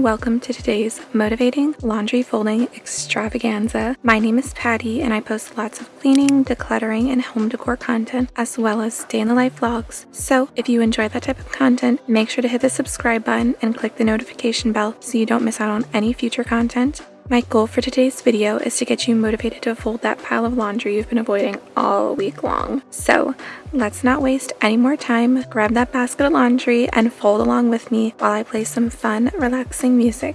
And welcome to today's motivating laundry folding extravaganza. My name is Patty and I post lots of cleaning, decluttering, and home decor content as well as day in the life vlogs. So if you enjoy that type of content, make sure to hit the subscribe button and click the notification bell so you don't miss out on any future content. My goal for today's video is to get you motivated to fold that pile of laundry you've been avoiding all week long. So let's not waste any more time. Grab that basket of laundry and fold along with me while I play some fun, relaxing music.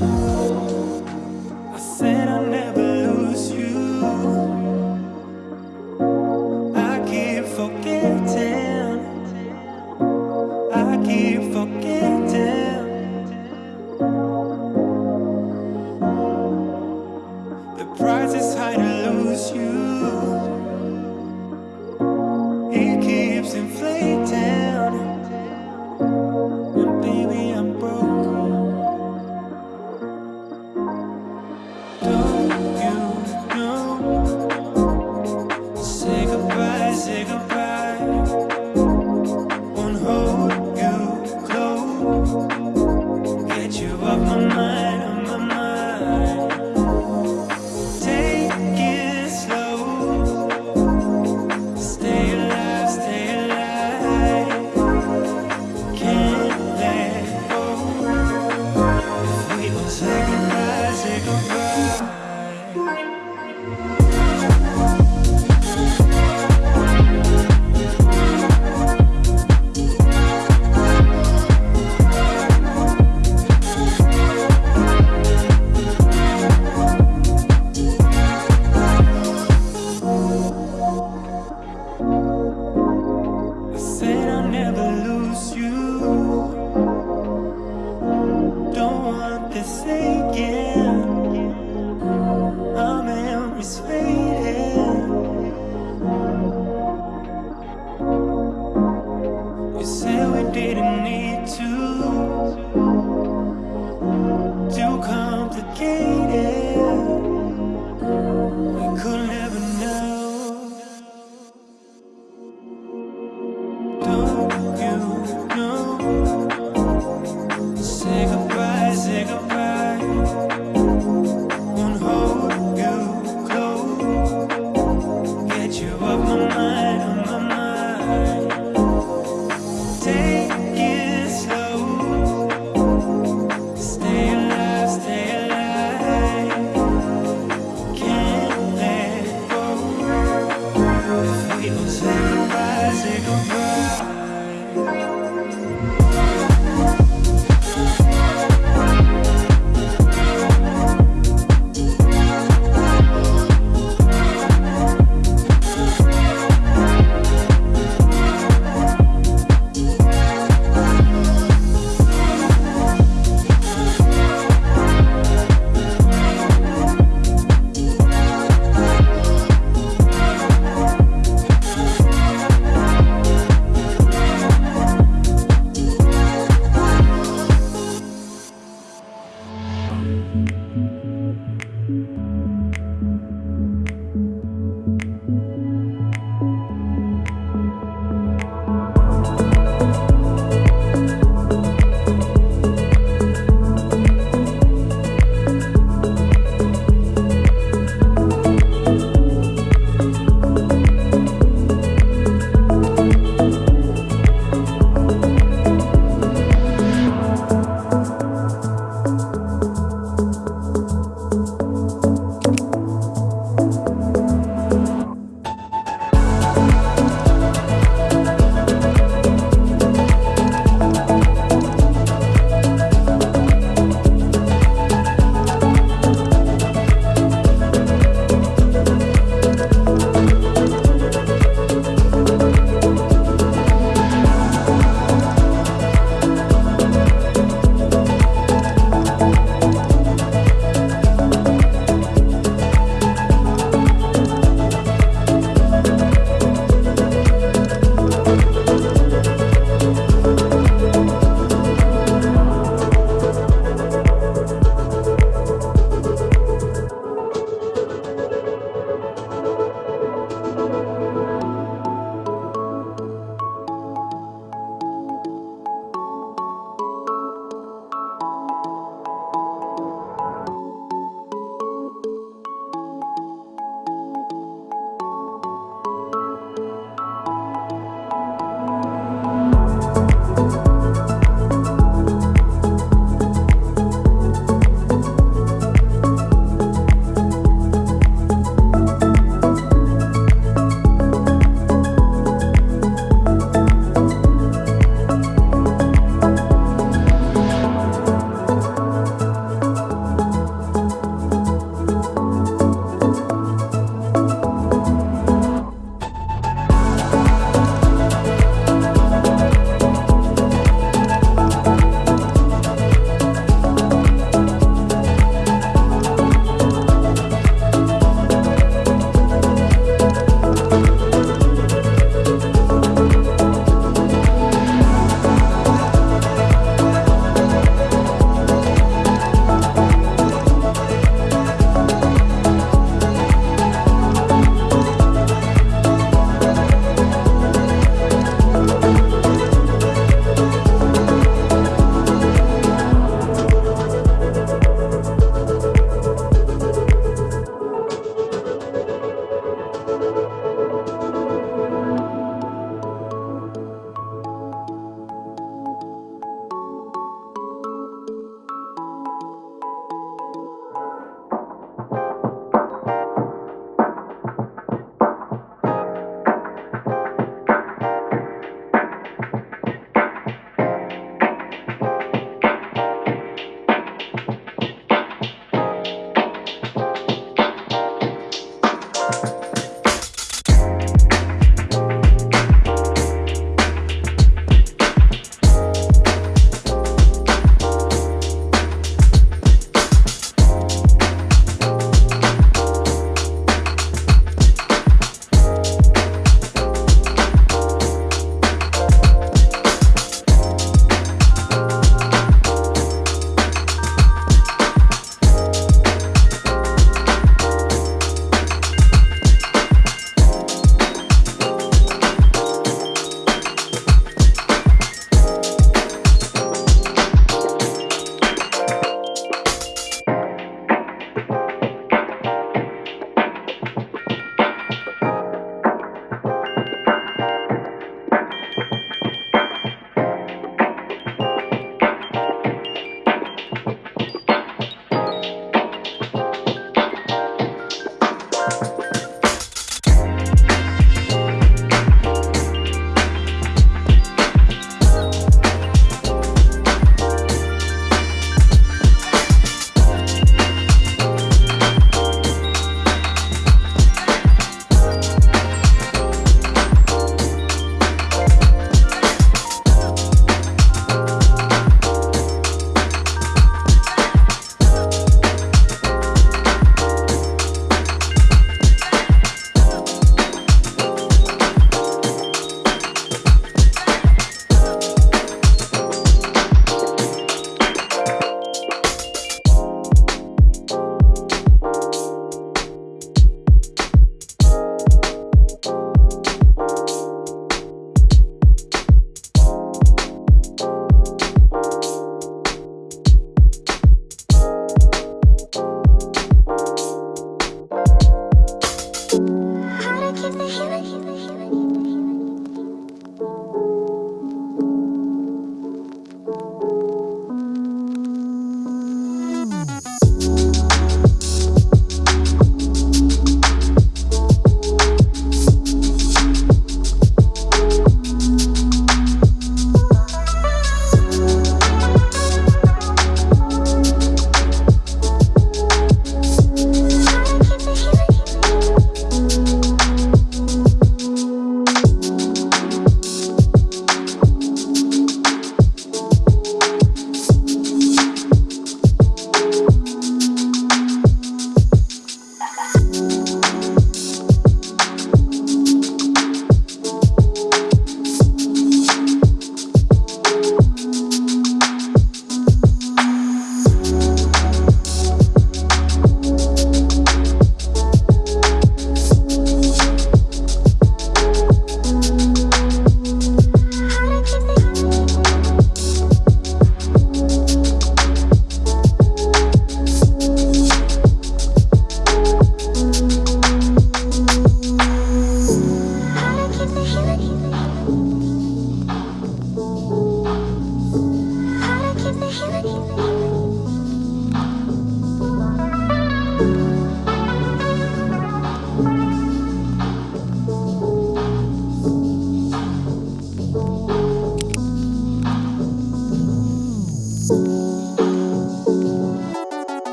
I Thank you.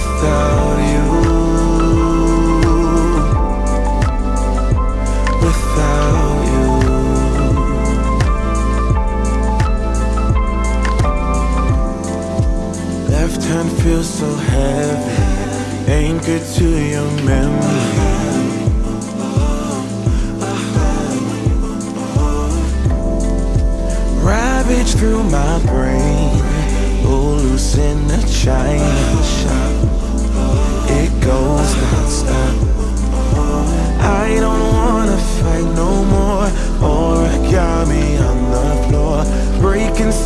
Without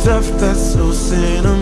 stuff that's so sentimental.